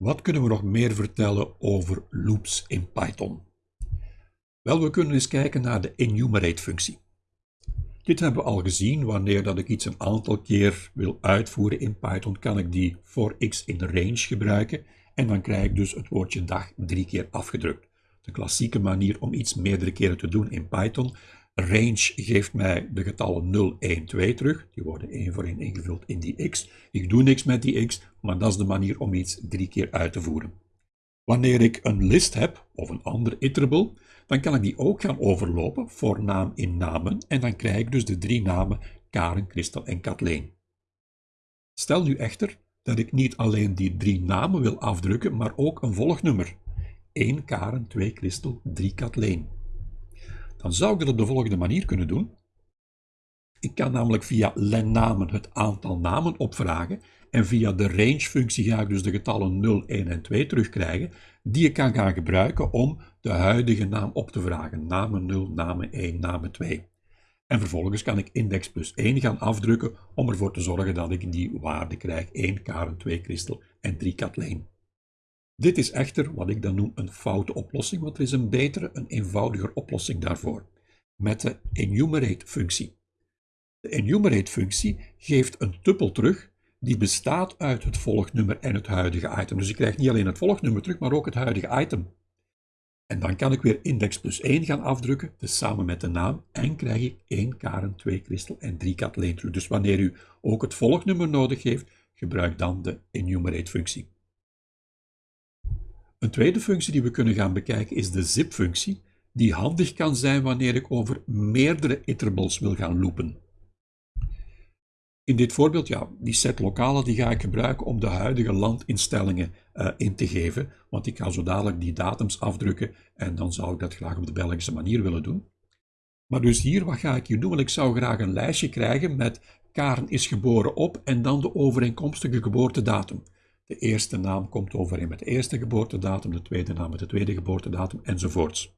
Wat kunnen we nog meer vertellen over loops in Python? Wel, we kunnen eens kijken naar de enumerate-functie. Dit hebben we al gezien. Wanneer dat ik iets een aantal keer wil uitvoeren in Python, kan ik die for x in range gebruiken. En dan krijg ik dus het woordje dag drie keer afgedrukt. De klassieke manier om iets meerdere keren te doen in Python. Range geeft mij de getallen 0, 1, 2 terug. Die worden één voor één ingevuld in die x. Ik doe niks met die x, maar dat is de manier om iets drie keer uit te voeren. Wanneer ik een list heb, of een ander iterable, dan kan ik die ook gaan overlopen voor naam in namen en dan krijg ik dus de drie namen Karen, Christel en Kathleen. Stel nu echter dat ik niet alleen die drie namen wil afdrukken, maar ook een volgnummer. 1 Karen, 2 Christel, 3 Kathleen. Dan zou ik dat op de volgende manier kunnen doen. Ik kan namelijk via len-namen het aantal namen opvragen en via de range-functie ga ik dus de getallen 0, 1 en 2 terugkrijgen, die ik kan gaan gebruiken om de huidige naam op te vragen. Namen 0, namen 1, namen 2. En vervolgens kan ik index plus 1 gaan afdrukken om ervoor te zorgen dat ik die waarde krijg. 1 Karen, 2 Christel en 3 Kathleen. Dit is echter wat ik dan noem een foute oplossing, want er is een betere, een eenvoudiger oplossing daarvoor. Met de enumerate-functie. De enumerate-functie geeft een tuppel terug die bestaat uit het volgnummer en het huidige item. Dus ik krijg niet alleen het volgnummer terug, maar ook het huidige item. En dan kan ik weer index plus 1 gaan afdrukken, dus samen met de naam, en krijg ik 1 Karen, 2 Christel en 3 Kathleen terug. Dus wanneer u ook het volgnummer nodig heeft, gebruik dan de enumerate-functie. Een tweede functie die we kunnen gaan bekijken is de zip-functie, die handig kan zijn wanneer ik over meerdere iterables wil gaan loopen. In dit voorbeeld, ja, die set lokale die ga ik gebruiken om de huidige landinstellingen uh, in te geven, want ik ga zo dadelijk die datums afdrukken en dan zou ik dat graag op de Belgische manier willen doen. Maar dus hier, wat ga ik hier doen? Want ik zou graag een lijstje krijgen met Karen is geboren op en dan de overeenkomstige geboortedatum. De eerste naam komt overeen met de eerste geboortedatum, de tweede naam met de tweede geboortedatum enzovoorts.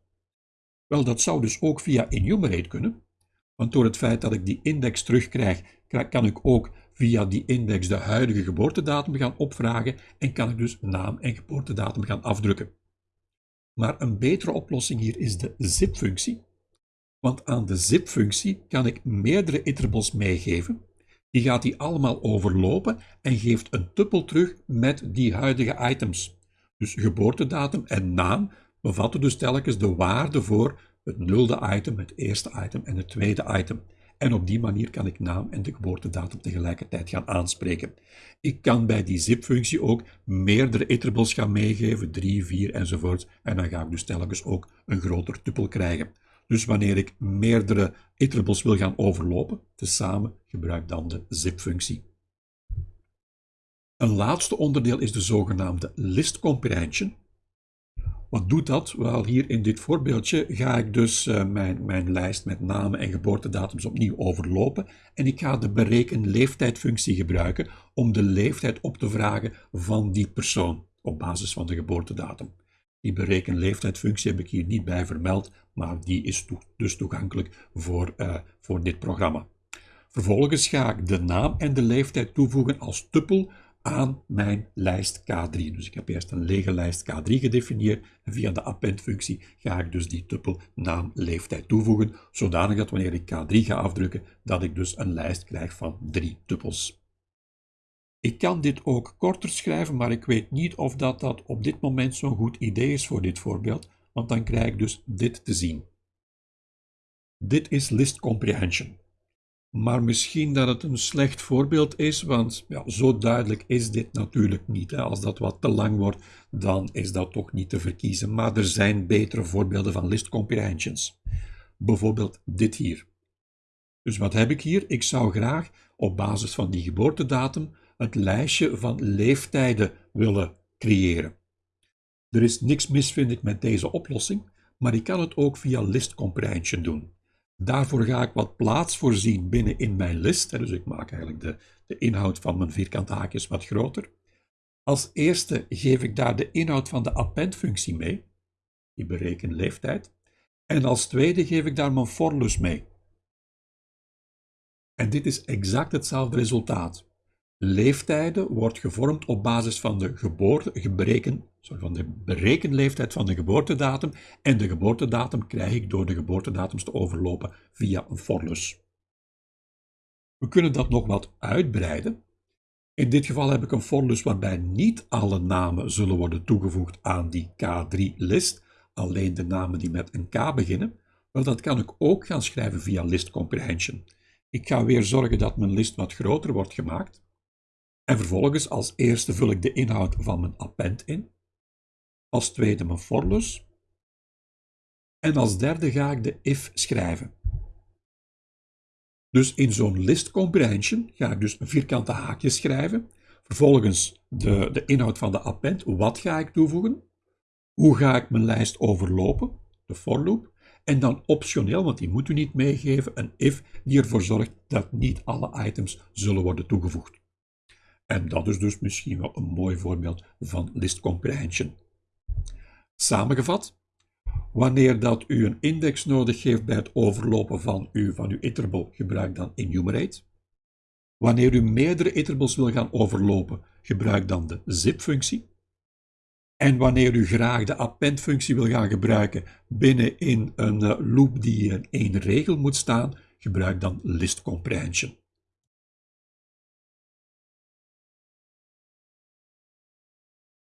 Wel, dat zou dus ook via enumerate kunnen, want door het feit dat ik die index terugkrijg, kan ik ook via die index de huidige geboortedatum gaan opvragen en kan ik dus naam en geboortedatum gaan afdrukken. Maar een betere oplossing hier is de zip-functie, want aan de zip-functie kan ik meerdere iterables meegeven. Die gaat die allemaal overlopen en geeft een tuppel terug met die huidige items. Dus geboortedatum en naam bevatten dus telkens de waarde voor het nulde item, het eerste item en het tweede item. En op die manier kan ik naam en de geboortedatum tegelijkertijd gaan aanspreken. Ik kan bij die zip-functie ook meerdere iterables gaan meegeven, 3, 4 enzovoort. En dan ga ik dus telkens ook een groter tuppel krijgen. Dus wanneer ik meerdere iterables wil gaan overlopen, tezamen gebruik dan de zip-functie. Een laatste onderdeel is de zogenaamde list comprehension. Wat doet dat? Wel, hier in dit voorbeeldje ga ik dus uh, mijn, mijn lijst met namen en geboortedatums opnieuw overlopen en ik ga de bereken leeftijdfunctie gebruiken om de leeftijd op te vragen van die persoon op basis van de geboortedatum. Die bereken leeftijdfunctie heb ik hier niet bij vermeld, maar die is dus toegankelijk voor, uh, voor dit programma. Vervolgens ga ik de naam en de leeftijd toevoegen als tuppel aan mijn lijst K3. Dus ik heb eerst een lege lijst K3 gedefinieerd en via de append-functie ga ik dus die tuppel naam leeftijd toevoegen, zodanig dat wanneer ik K3 ga afdrukken, dat ik dus een lijst krijg van drie tuppels. Ik kan dit ook korter schrijven, maar ik weet niet of dat, dat op dit moment zo'n goed idee is voor dit voorbeeld, want dan krijg ik dus dit te zien. Dit is list comprehension. Maar misschien dat het een slecht voorbeeld is, want ja, zo duidelijk is dit natuurlijk niet. Hè. Als dat wat te lang wordt, dan is dat toch niet te verkiezen. Maar er zijn betere voorbeelden van list comprehensions. Bijvoorbeeld dit hier. Dus wat heb ik hier? Ik zou graag op basis van die geboortedatum het lijstje van leeftijden willen creëren. Er is niks mis, vind ik, met deze oplossing, maar ik kan het ook via list comprehension doen. Daarvoor ga ik wat plaats voorzien binnen in mijn list. Dus ik maak eigenlijk de, de inhoud van mijn vierkante haakjes wat groter. Als eerste geef ik daar de inhoud van de append-functie mee. Die berekent leeftijd. En als tweede geef ik daar mijn forlus mee. En dit is exact hetzelfde resultaat. Leeftijden wordt gevormd op basis van de, geboorte, van de berekenleeftijd van de geboortedatum en de geboortedatum krijg ik door de geboortedatums te overlopen via een forlus. We kunnen dat nog wat uitbreiden. In dit geval heb ik een forlus waarbij niet alle namen zullen worden toegevoegd aan die K3-list, alleen de namen die met een K beginnen. Maar dat kan ik ook gaan schrijven via list comprehension. Ik ga weer zorgen dat mijn list wat groter wordt gemaakt. En vervolgens als eerste vul ik de inhoud van mijn append in. Als tweede mijn forlus. En als derde ga ik de if schrijven. Dus in zo'n list comprehension ga ik dus een vierkante haakje schrijven. Vervolgens de, de inhoud van de append. Wat ga ik toevoegen? Hoe ga ik mijn lijst overlopen? De for loop. En dan optioneel, want die moet u niet meegeven, een if die ervoor zorgt dat niet alle items zullen worden toegevoegd. En dat is dus misschien wel een mooi voorbeeld van list comprehension. Samengevat, wanneer dat u een index nodig heeft bij het overlopen van uw, van uw iterable, gebruik dan enumerate. Wanneer u meerdere iterables wil gaan overlopen, gebruik dan de zip-functie. En wanneer u graag de append-functie wil gaan gebruiken binnenin een eh, loop die in één regel moet staan, gebruik dan list comprehension.